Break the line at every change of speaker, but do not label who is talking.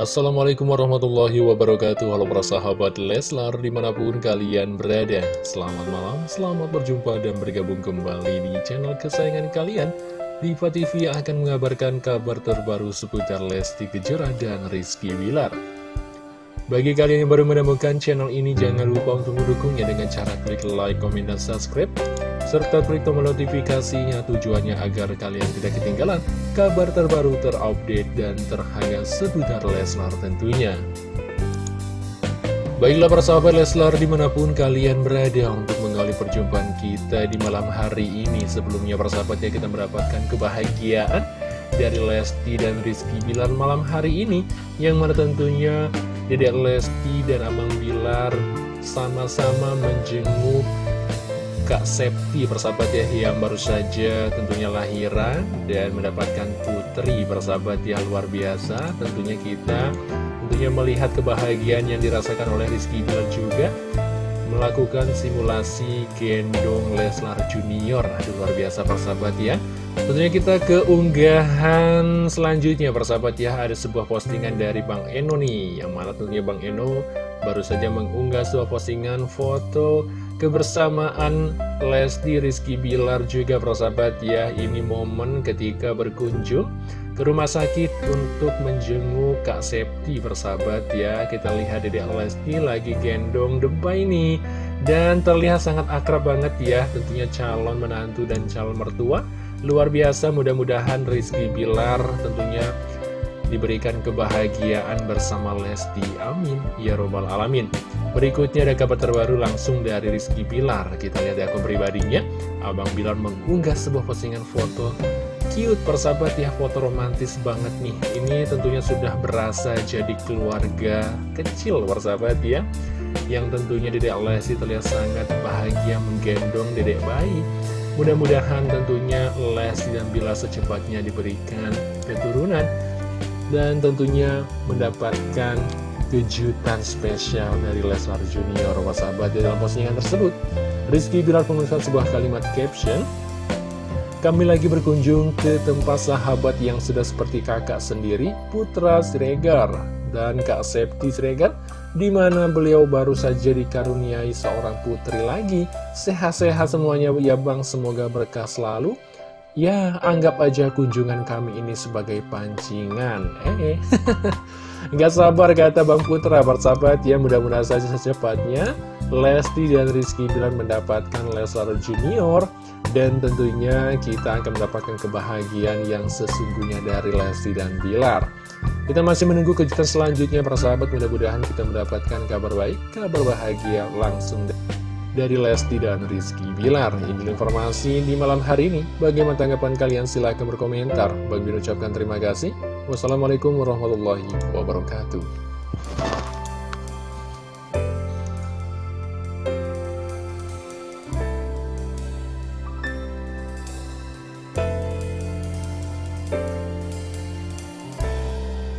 Assalamualaikum warahmatullahi wabarakatuh. Halo para sahabat Leslar di mana pun kalian berada. Selamat malam, selamat berjumpa dan bergabung kembali di channel kesayangan kalian. Diva TV akan mengabarkan kabar terbaru seputar Lesti Kejora dan Rizky Wilar Bagi kalian yang baru menemukan channel ini jangan lupa untuk mendukungnya dengan cara klik like, komen, dan subscribe serta klik tombol notifikasinya tujuannya agar kalian tidak ketinggalan kabar terbaru terupdate dan terhangat seputar Leslar tentunya. Baiklah para sahabat Leslar di mana pun kalian berada untuk mengawali perjumpaan kita di malam hari ini Sebelumnya para sahabatnya kita mendapatkan kebahagiaan dari Lesti dan Rizky Bilar malam hari ini Yang mana tentunya Dedek Lesti dan Abang Bilar sama-sama menjenguk Kak Septi persahabat ya yang baru saja tentunya lahiran dan mendapatkan putri persahabat ya luar biasa. Tentunya kita tentunya melihat kebahagiaan yang dirasakan oleh Rizky Bilar juga melakukan simulasi gendong Leslar Junior. Aduh luar biasa persahabat ya. Tentunya kita ke unggahan selanjutnya persahabat ya. Ada sebuah postingan dari Bang Eno nih yang mana tentunya Bang Eno baru saja mengunggah sebuah postingan foto kebersamaan Lesti Rizky Bilar juga persahabat ya ini momen ketika berkunjung ke rumah sakit untuk menjenguk Kak Septi persahabat ya. Kita lihat Dedek Lesti lagi gendong debay ini dan terlihat sangat akrab banget ya tentunya calon menantu dan calon mertua. Luar biasa mudah-mudahan Rizky Bilar tentunya diberikan kebahagiaan bersama Lesti. Amin. Ya Robbal Alamin. Berikutnya ada kabar terbaru langsung dari Rizky Bilar. Kita lihat di akun pribadinya. Abang Bilar mengunggah sebuah postingan foto cute persahabat ya foto romantis banget nih ini tentunya sudah berasa jadi keluarga kecil persahabat ya yang tentunya Dedek Lesti terlihat sangat bahagia menggendong Dedek bayi mudah-mudahan tentunya Lesti dan Bilar secepatnya diberikan keturunan dan tentunya mendapatkan kejutan spesial dari Leslar Junior Wasabat dalam postingan tersebut Rizky Bilar menuliskan sebuah kalimat caption kami lagi berkunjung ke tempat sahabat yang sudah seperti kakak sendiri, Putra Siregar dan Kak Septi Siregar, di mana beliau baru saja dikaruniai seorang putri lagi. Sehat-sehat semuanya ya bang, semoga berkah selalu. Ya, anggap aja kunjungan kami ini sebagai pancingan. Eh, nggak sabar kata Bang Putra, bersahabat ya, mudah-mudahan saja secepatnya Lesti dan Rizky Bilar mendapatkan Leslar Junior dan tentunya kita akan mendapatkan kebahagiaan yang sesungguhnya dari Lesti dan Bilar. Kita masih menunggu kejutan selanjutnya, persahabat. Mudah-mudahan kita mendapatkan kabar baik, kabar bahagia langsung dari dari Lesti dan Rizky Bilar. Ini informasi di malam hari ini. Bagaimana tanggapan kalian? Silahkan berkomentar. Bagi ucapkan terima kasih. Wassalamualaikum warahmatullahi wabarakatuh.